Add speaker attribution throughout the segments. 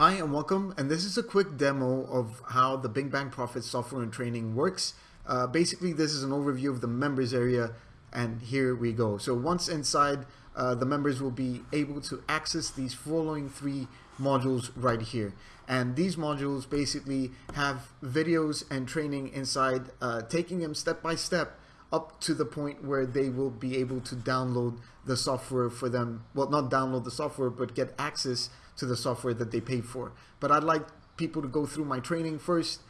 Speaker 1: Hi and welcome and this is a quick demo of how the Bing Bang Profit software and training works. Uh, basically this is an overview of the members area and here we go. So once inside uh, the members will be able to access these following three modules right here and these modules basically have videos and training inside uh, taking them step by step up to the point where they will be able to download the software for them well not download the software but get access to the software that they paid for. But I'd like people to go through my training first,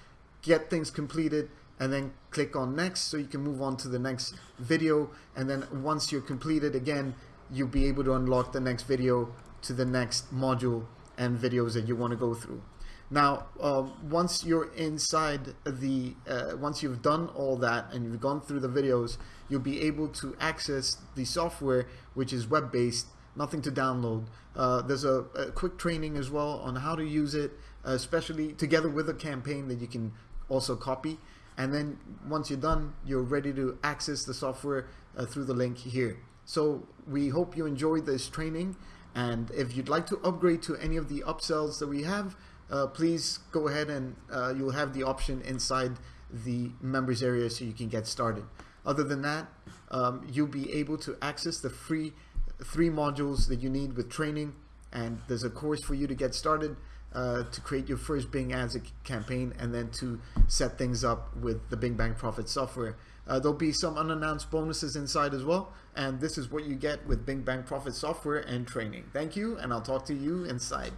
Speaker 1: get things completed, and then click on next so you can move on to the next video. And then once you're completed again, you'll be able to unlock the next video to the next module and videos that you want to go through. Now, uh, once you're inside the, uh, once you've done all that and you've gone through the videos, you'll be able to access the software, which is web-based, nothing to download. Uh, there's a, a, quick training as well on how to use it, especially together with a campaign that you can also copy. And then once you're done, you're ready to access the software uh, through the link here. So we hope you enjoyed this training. And if you'd like to upgrade to any of the upsells that we have, uh, please go ahead and uh, you'll have the option inside the members area so you can get started. Other than that, um, you'll be able to access the free three modules that you need with training and there's a course for you to get started uh, to create your first Bing Ads campaign and then to set things up with the Bing Bang Profit software. Uh, there'll be some unannounced bonuses inside as well and this is what you get with Bing Bang Profit software and training. Thank you and I'll talk to you inside.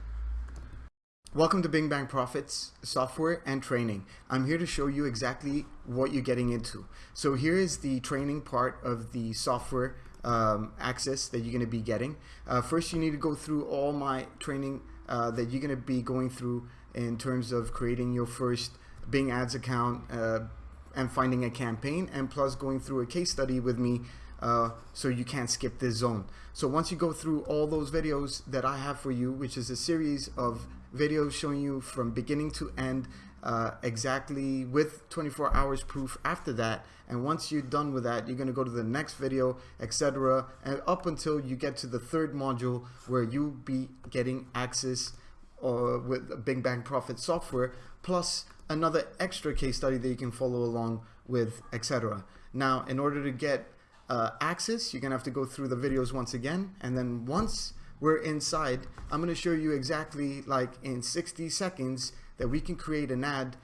Speaker 1: Welcome to Bing Bang Profits software and training. I'm here to show you exactly what you're getting into. So here is the training part of the software um, access that you're going to be getting. Uh, first, you need to go through all my training uh, that you're going to be going through in terms of creating your first Bing Ads account uh, and finding a campaign and plus going through a case study with me uh, so you can't skip this zone. So once you go through all those videos that I have for you, which is a series of videos showing you from beginning to end uh, exactly with 24 hours proof after that. And once you're done with that you're going to go to the next video etc and up until you get to the third module where you'll be getting access uh, with Bing Bang Profit software plus another extra case study that you can follow along with etc now in order to get uh, access you're gonna have to go through the videos once again. And then once we're inside I'm gonna show you exactly like in 60 seconds that we can create an ad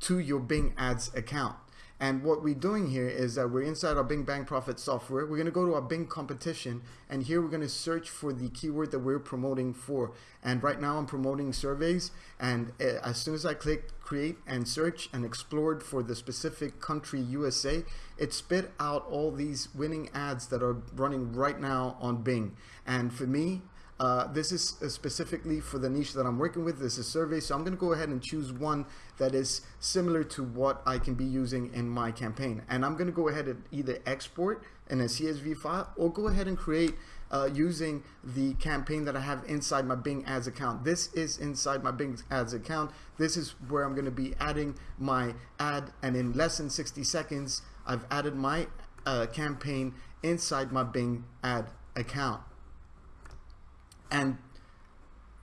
Speaker 1: to your Bing Ads account. And what we're doing here is that we're inside our Bing Bang Profit software. We're going to go to our Bing competition and here we're going to search for the keyword that we're promoting for. And right now I'm promoting surveys and uh, as soon as I click create and search and explored for the specific country USA, it spit out all these winning ads that are running right now on Bing. And for me, uh, this is uh, specifically for the niche that I'm working with. This is survey, so I'm going to go ahead and choose one that is similar to what I can be using in my campaign. And I'm going to go ahead and either export in a CSV file or go ahead and create uh, using the campaign that I have inside my Bing Ads account. This is inside my Bing Ads account. This is where I'm going to be adding my ad and in less than 60 seconds, I've added my uh, campaign inside my Bing Ad account. And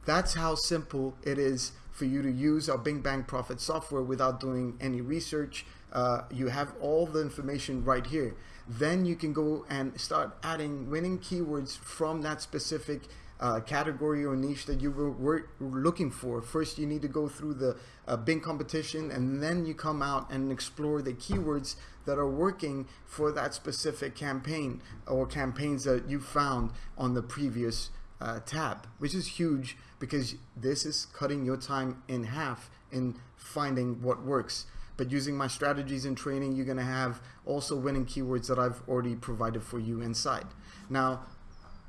Speaker 1: that's how simple it is for you to use our Bing Bang Profit software without doing any research. Uh, you have all the information right here. Then you can go and start adding winning keywords from that specific uh, category or niche that you were, were, looking for. First, you need to go through the uh, Bing competition and then you come out and explore the keywords that are working for that specific campaign or campaigns that you found on the previous uh, tab, which is huge because this is cutting your time in half in finding what works. But using my strategies and training, you're gonna have also winning keywords that I've already provided for you inside. Now,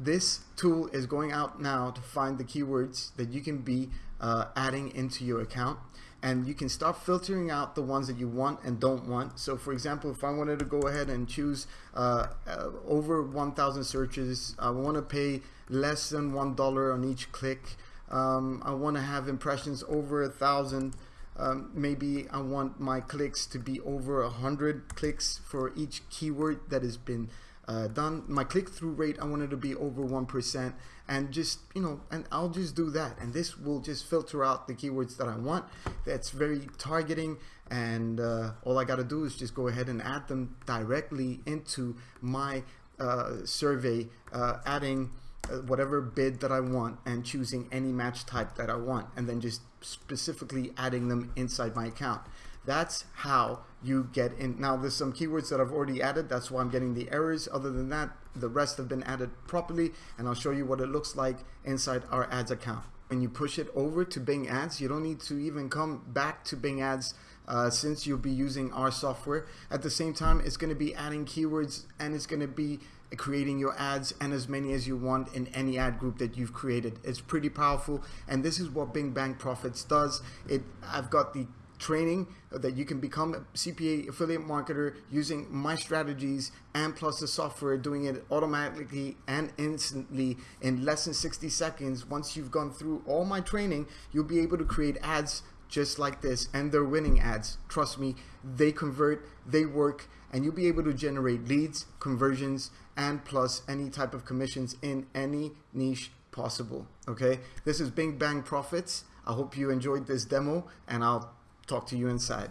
Speaker 1: this tool is going out now to find the keywords that you can be uh, adding into your account and you can start filtering out the ones that you want and don't want. So for example, if I wanted to go ahead and choose uh, uh, over 1,000 searches, I want to pay less than $1 on each click. Um, I want to have impressions over a thousand. Um, maybe I want my clicks to be over a hundred clicks for each keyword that has been uh, done. My click-through rate, I wanted to be over 1% and just, you know, and I'll just do that. And this will just filter out the keywords that I want. That's very targeting and uh, all I got to do is just go ahead and add them directly into my uh, survey, uh, adding uh, whatever bid that I want and choosing any match type that I want and then just specifically adding them inside my account. That's how you get in. Now there's some keywords that I've already added. That's why I'm getting the errors. Other than that, the rest have been added properly and I'll show you what it looks like inside our ads account. When you push it over to Bing Ads, you don't need to even come back to Bing Ads uh, since you'll be using our software. At the same time, it's going to be adding keywords and it's going to be creating your ads and as many as you want in any ad group that you've created. It's pretty powerful and this is what Bing Bang Profits does. It I've got the training that you can become a CPA affiliate marketer using my strategies and plus the software doing it automatically and instantly in less than 60 seconds. Once you've gone through all my training, you'll be able to create ads just like this and they're winning ads. Trust me they convert they work and you'll be able to generate leads conversions and plus any type of commissions in any niche possible okay? This is bing bang profits. I hope you enjoyed this demo and i'll talk to you inside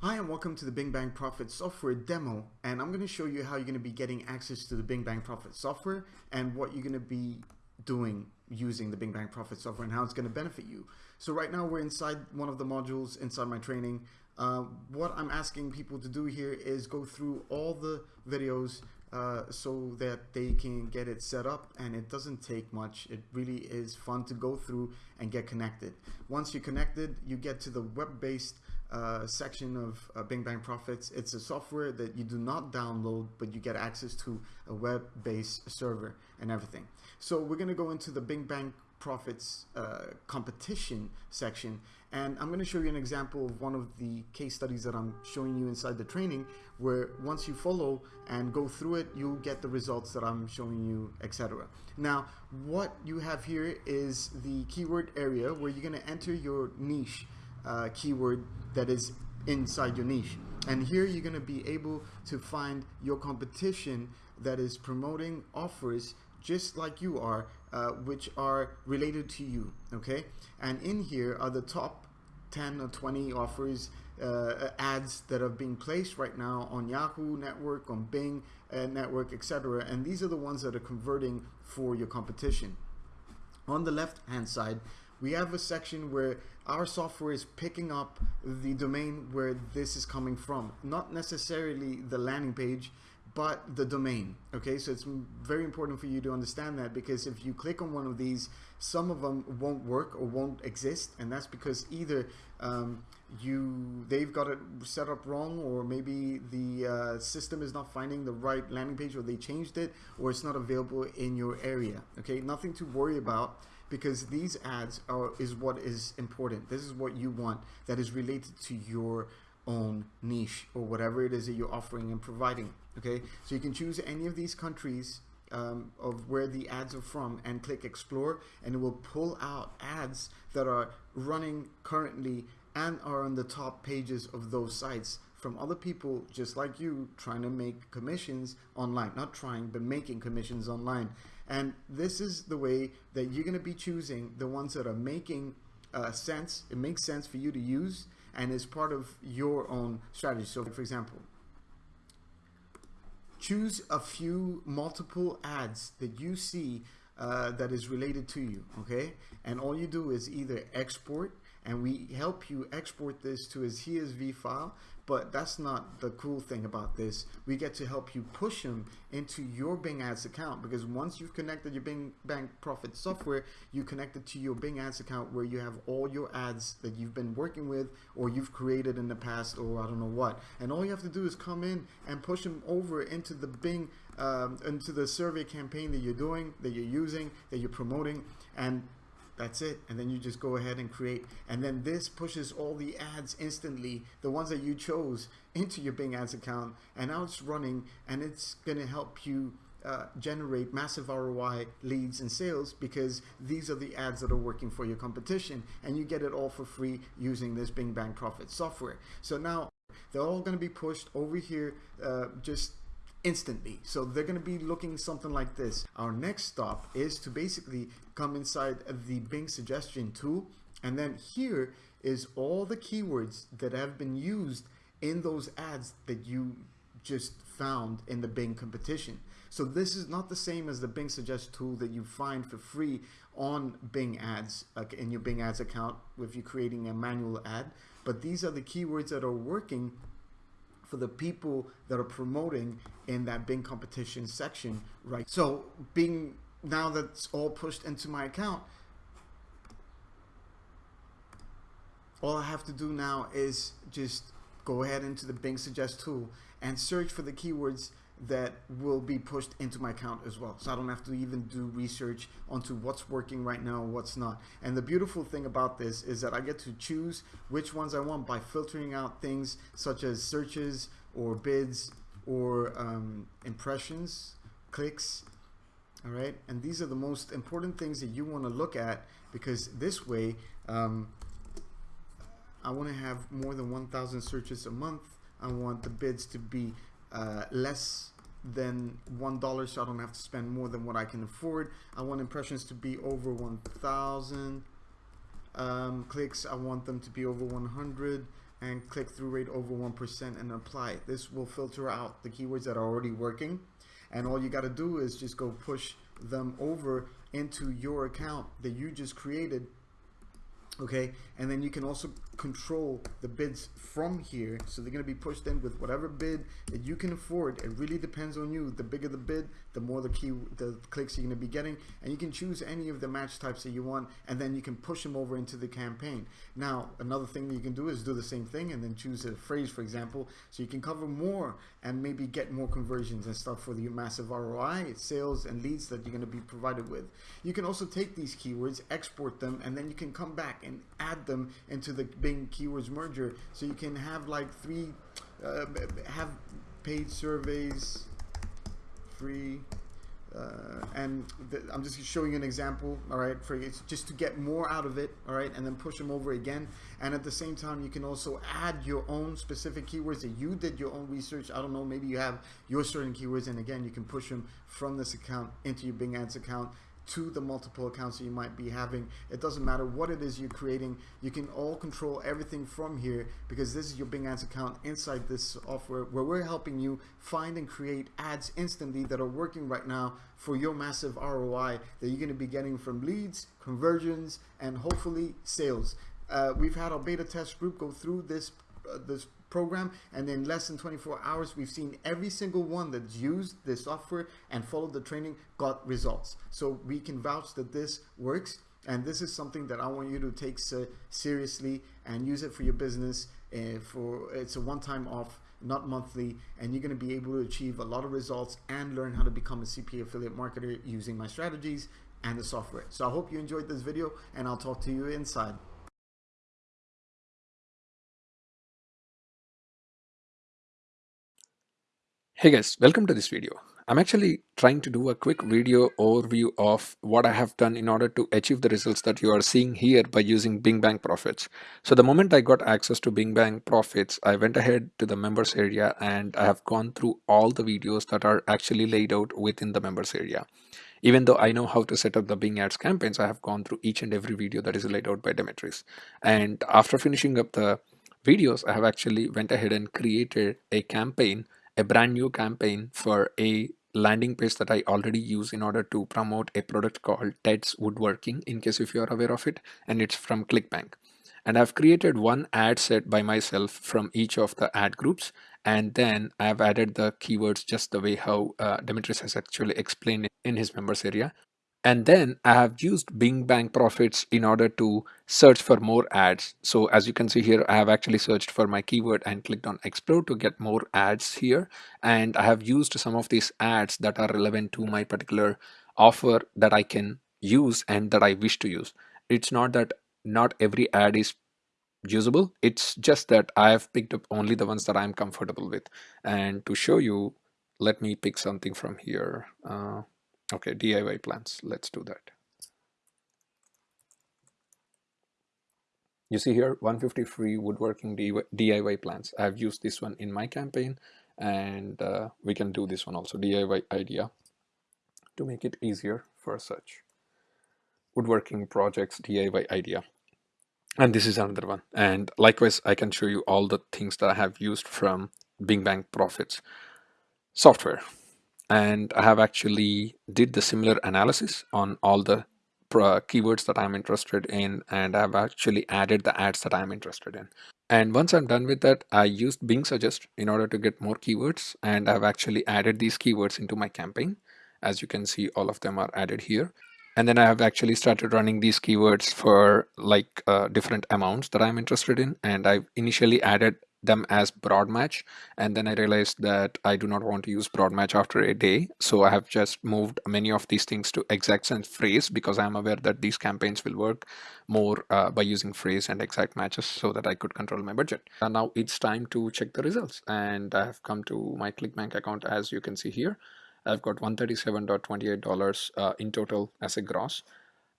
Speaker 1: Hi and welcome to the Bing Bang Profit software demo and I'm going to show you how you're going to be getting access to the Bing Bang Profit software and what you're going to be doing using the Bing Bang Profit software and how it's going to benefit you. So right now we're inside one of the modules inside my training. Uh, what I'm asking people to do here is go through all the videos uh, so that they can get it set up and it doesn't take much. It really is fun to go through and get connected. Once you're connected, you get to the web-based uh, section of uh, Bing Bang Profits. It's a software that you do not download, but you get access to a web-based server and everything. So we're going to go into the Bing Bang Profits uh, competition section and I'm going to show you an example of one of the case studies that I'm showing you inside the training where once you follow and go through it you'll get the results that I'm showing you etc. Now what you have here is the keyword area where you're going to enter your niche uh, keyword that is inside your niche and here you're going to be able to find your competition that is promoting offers just like you are, uh, which are related to you, okay? And in here are the top 10 or 20 offers, uh, ads that are being placed right now on Yahoo Network, on Bing uh, Network, etc. And these are the ones that are converting for your competition. On the left hand side, we have a section where our software is picking up the domain where this is coming from, not necessarily the landing page, but the domain. Okay, so it's very important for you to understand that because if you click on one of these, some of them won't work or won't exist, and that's because either um, you they've got it set up wrong, or maybe the uh, system is not finding the right landing page, or they changed it, or it's not available in your area. Okay, nothing to worry about because these ads are is what is important. This is what you want that is related to your own niche or whatever it is that you're offering and providing okay? So you can choose any of these countries um, of where the ads are from and click explore and it will pull out ads that are running currently and are on the top pages of those sites from other people just like you trying to make commissions online. Not trying but making commissions online. And this is the way that you're going to be choosing the ones that are making uh, sense it makes sense for you to use and is part of your own strategy. So for example, choose a few multiple ads that you see uh, that is related to you, okay? And all you do is either export and we help you export this to a CSV file but that's not the cool thing about this. We get to help you push them into your Bing Ads account because once you've connected your Bing Bang Profit software, you connect it to your Bing Ads account where you have all your ads that you've been working with or you've created in the past or I don't know what. And all you have to do is come in and push them over into the Bing, um, into the survey campaign that you're doing, that you're using, that you're promoting. And that's it. And then you just go ahead and create. And then this pushes all the ads instantly, the ones that you chose into your Bing Ads account. And now it's running and it's going to help you uh, generate massive ROI leads and sales because these are the ads that are working for your competition and you get it all for free using this Bing Bang Profit software. So now they're all going to be pushed over here uh, just instantly. So they're going to be looking something like this. Our next stop is to basically come inside the Bing suggestion tool. And then here is all the keywords that have been used in those ads that you just found in the Bing competition. So this is not the same as the Bing Suggest tool that you find for free on Bing Ads like in your Bing Ads account if you're creating a manual ad. But these are the keywords that are working for the people that are promoting in that Bing competition section, right? So Bing, now that's all pushed into my account, all I have to do now is just go ahead into the Bing Suggest tool and search for the keywords that will be pushed into my account as well. So I don't have to even do research onto what's working right now what's not. And the beautiful thing about this is that I get to choose which ones I want by filtering out things such as searches or bids or um, impressions, clicks, all right? And these are the most important things that you want to look at because this way, um, I want to have more than 1,000 searches a month. I want the bids to be uh, less than one dollar so I don't have to spend more than what I can afford. I want impressions to be over 1,000 um, clicks I want them to be over 100 and click-through rate over 1% and apply. This will filter out the keywords that are already working and all you got to do is just go push them over into your account that you just created okay? And then you can also control the bids from here. So they're going to be pushed in with whatever bid that you can afford. It really depends on you. The bigger the bid the more the key the clicks you're going to be getting. And you can choose any of the match types that you want and then you can push them over into the campaign. Now another thing that you can do is do the same thing and then choose a phrase for example. So you can cover more and maybe get more conversions and stuff for the massive ROI sales and leads that you're going to be provided with. You can also take these keywords export them and then you can come back and add them into the Bing keywords merger. So you can have like three uh, have paid surveys free uh, and I'm just showing you an example all right for it's just to get more out of it all right and then push them over again. And at the same time you can also add your own specific keywords that you did your own research. I don't know maybe you have your certain keywords and again you can push them from this account into your Bing Ads account to the multiple accounts that you might be having. It doesn't matter what it is you're creating. You can all control everything from here because this is your Bing Ads account inside this software where we're helping you find and create ads instantly that are working right now for your massive ROI that you're going to be getting from leads, conversions, and hopefully sales. Uh, we've had our beta test group go through this uh, this program and in less than 24 hours we've seen every single one that's used this software and followed the training got results. So we can vouch that this works and this is something that I want you to take seriously and use it for your business uh, for it's a one-time off not monthly and you're going to be able to achieve a lot of results and learn how to become a CPA affiliate marketer using my strategies and the software. So I hope you enjoyed this video and I'll talk to you inside
Speaker 2: Hey guys, welcome to this video. I'm actually trying to do a quick video overview of what I have done in order to achieve the results that you are seeing here by using Bing Bang Profits. So the moment I got access to Bing Bang Profits, I went ahead to the members area and I have gone through all the videos that are actually laid out within the members area. Even though I know how to set up the Bing Ads campaigns, I have gone through each and every video that is laid out by Demetris. And after finishing up the videos, I have actually went ahead and created a campaign a brand new campaign for a landing page that I already use in order to promote a product called Ted's Woodworking in case if you're aware of it and it's from ClickBank. And I've created one ad set by myself from each of the ad groups and then I've added the keywords just the way how uh, Demetris has actually explained in his members area and then I have used Bing Bang Profits in order to search for more ads. So as you can see here, I have actually searched for my keyword and clicked on explore to get more ads here. And I have used some of these ads that are relevant to my particular offer that I can use and that I wish to use. It's not that not every ad is usable. It's just that I have picked up only the ones that I'm comfortable with. And to show you, let me pick something from here. Uh, Okay, DIY plans. Let's do that. You see here 150 free woodworking DIY plans. I've used this one in my campaign and uh, we can do this one also DIY idea to make it easier for search woodworking projects DIY idea and this is another one and likewise I can show you all the things that I have used from Bing Bang Profits software and I have actually did the similar analysis on all the keywords that I'm interested in and I've actually added the ads that I'm interested in. And once I'm done with that I used Bing Suggest in order to get more keywords and I've actually added these keywords into my campaign. As you can see all of them are added here. And then I have actually started running these keywords for like uh, different amounts that I'm interested in and I've initially added them as broad match. And then I realized that I do not want to use broad match after a day. So I have just moved many of these things to exact and phrase because I'm aware that these campaigns will work more uh, by using phrase and exact matches so that I could control my budget. And now it's time to check the results. And I have come to my ClickBank account as you can see here. I've got $137.28 uh, in total as a gross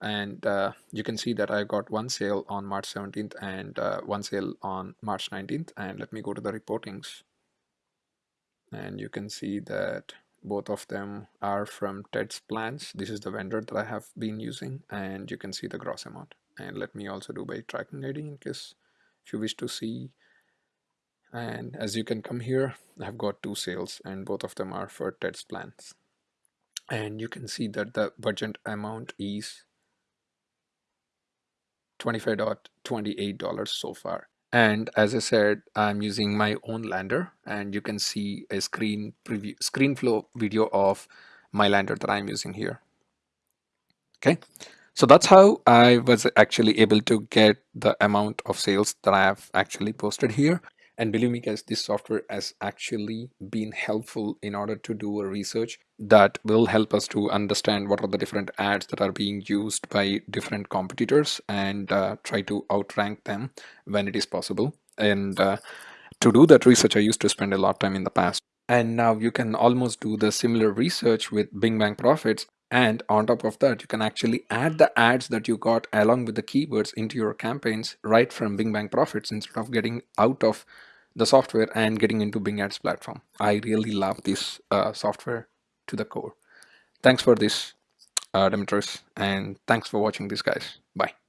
Speaker 2: and uh, you can see that I got one sale on March 17th and uh, one sale on March 19th and let me go to the reportings. And you can see that both of them are from Ted's plans. This is the vendor that I have been using and you can see the gross amount. And let me also do by tracking ID in case if you wish to see. And as you can come here I've got two sales and both of them are for Ted's plans. And you can see that the budget amount is $25.28 so far. And as I said, I'm using my own lander and you can see a screen preview, screen flow video of my lander that I'm using here. Okay, so that's how I was actually able to get the amount of sales that I have actually posted here. And believe me guys, this software has actually been helpful in order to do a research that will help us to understand what are the different ads that are being used by different competitors and uh, try to outrank them when it is possible. And uh, to do that research, I used to spend a lot of time in the past. And now you can almost do the similar research with Bing Bang Profits and on top of that, you can actually add the ads that you got along with the keywords into your campaigns right from Bing Bang Profits instead of getting out of the software and getting into Bing Ads platform. I really love this uh, software to the core. Thanks for this, uh, Demetrius, and thanks for watching this, guys. Bye.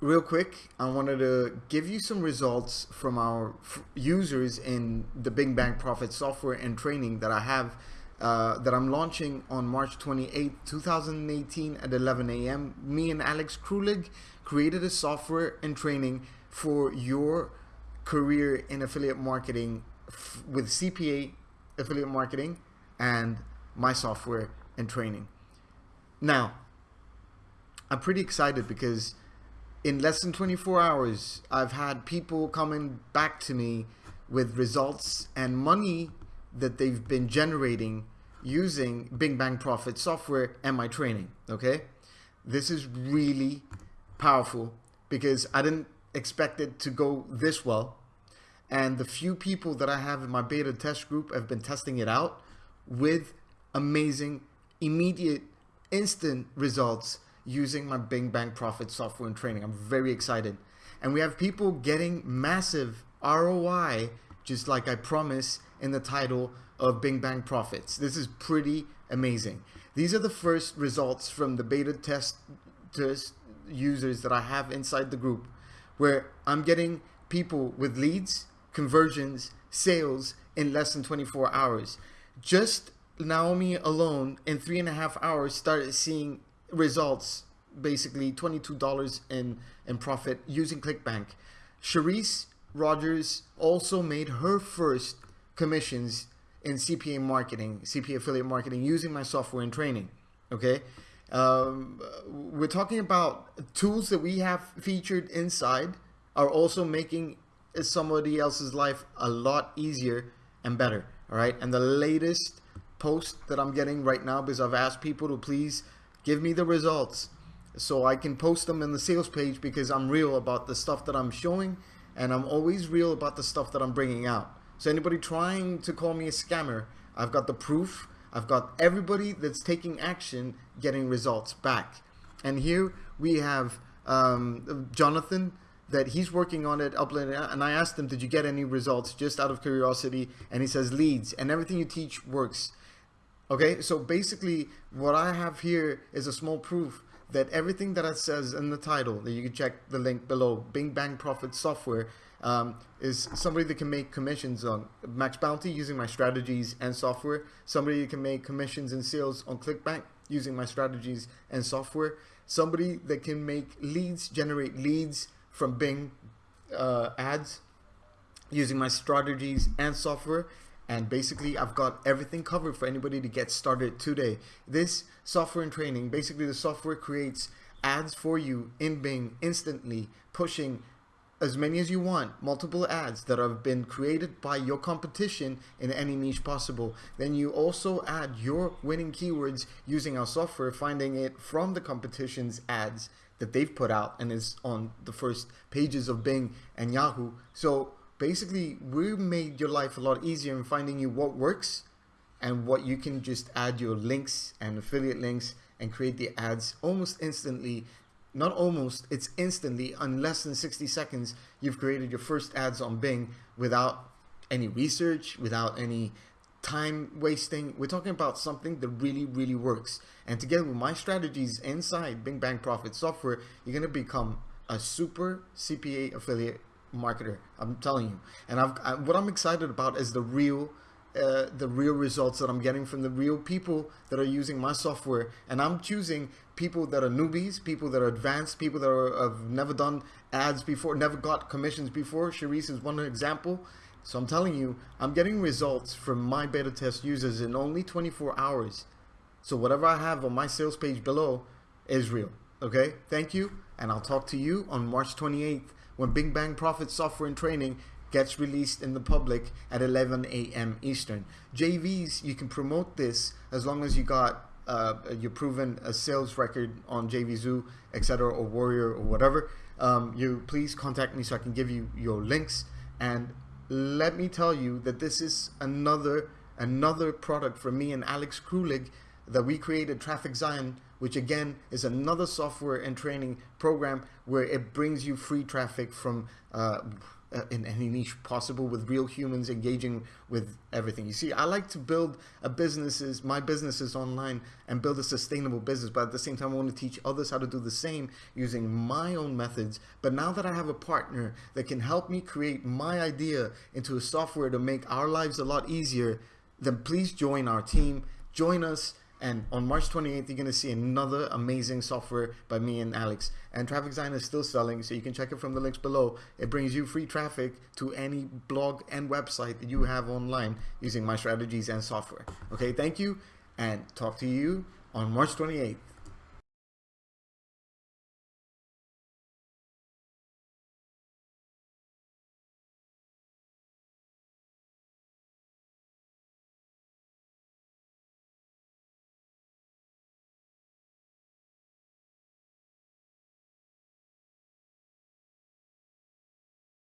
Speaker 1: Real quick, I wanted to give you some results from our users in the Bing Bang Profit software and training that I have uh, that I'm launching on March 28, 2018 at 11 a.m. Me and Alex Krulig created a software and training for your career in affiliate marketing with CPA affiliate marketing and my software and training. Now, I'm pretty excited because in less than 24 hours, I've had people coming back to me with results and money that they've been generating using Bing Bang Profit software and my training. Okay, this is really powerful because I didn't expect it to go this well. And the few people that I have in my beta test group have been testing it out with amazing, immediate, instant results using my Bing Bang Profit software and training. I'm very excited. And we have people getting massive ROI, just like I promise in the title of Bing Bang Profits. This is pretty amazing. These are the first results from the beta test, test users that I have inside the group, where I'm getting people with leads, conversions, sales in less than 24 hours. Just Naomi alone in three and a half hours started seeing results basically $22 in, in profit using ClickBank. Cherise Rogers also made her first commissions in CPA marketing, CPA affiliate marketing using my software and training. Okay. Um, we're talking about tools that we have featured inside are also making somebody else's life a lot easier and better. All right. And the latest post that I'm getting right now, because I've asked people to please give me the results so I can post them in the sales page because I'm real about the stuff that I'm showing and I'm always real about the stuff that I'm bringing out. So anybody trying to call me a scammer, I've got the proof. I've got everybody that's taking action getting results back. And here we have um, Jonathan that he's working on it, uploading and I asked him, did you get any results just out of curiosity? And he says leads and everything you teach works. Okay, so basically what I have here is a small proof that everything that it says in the title, that you can check the link below, Bing Bang Profit Software, um, is somebody that can make commissions on Max Bounty using my strategies and software. Somebody that can make commissions and sales on ClickBank using my strategies and software. Somebody that can make leads, generate leads from Bing uh, ads using my strategies and software and basically I've got everything covered for anybody to get started today. This software and training, basically the software creates ads for you in Bing instantly, pushing as many as you want, multiple ads that have been created by your competition in any niche possible. Then you also add your winning keywords using our software, finding it from the competition's ads that they've put out and is on the first pages of Bing and Yahoo. So basically we made your life a lot easier in finding you what works and what you can just add your links and affiliate links and create the ads almost instantly. Not almost it's instantly. In less than 60 seconds you've created your first ads on Bing without any research without any time wasting. We're talking about something that really really works. And together with my strategies inside Bing Bang Profit software you're going to become a super CPA affiliate marketer. I'm telling you. And I've, I, what I'm excited about is the real, uh, the real results that I'm getting from the real people that are using my software. And I'm choosing people that are newbies, people that are advanced, people that are, have never done ads before, never got commissions before. Sharice is one example. So I'm telling you, I'm getting results from my beta test users in only 24 hours. So whatever I have on my sales page below is real. Okay, thank you. And I'll talk to you on March 28th when Bing Bang Profit Software and Training gets released in the public at 11 a.m. Eastern. JVs, you can promote this as long as you got uh, you're proven a sales record on JVZoo, etc., or Warrior or whatever. Um, you please contact me so I can give you your links. And let me tell you that this is another another product from me and Alex Krulig that we created Traffic Zion which again is another software and training program where it brings you free traffic from uh, in any niche possible with real humans engaging with everything. You see, I like to build a businesses, my businesses online and build a sustainable business, but at the same time, I want to teach others how to do the same using my own methods. But now that I have a partner that can help me create my idea into a software to make our lives a lot easier, then please join our team, join us, and on March 28th, you're going to see another amazing software by me and Alex. And Traffic Zion is still selling, so you can check it from the links below. It brings you free traffic to any blog and website that you have online using my strategies and software. Okay, thank you, and talk to you on March 28th.